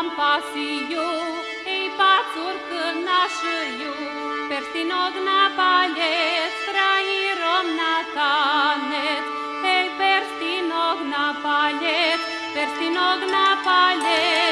Am pasiju, ei pacur nașiu, perstinog na paljec, frajirom na tanet, ei perstinog na palet, perstinog na palet.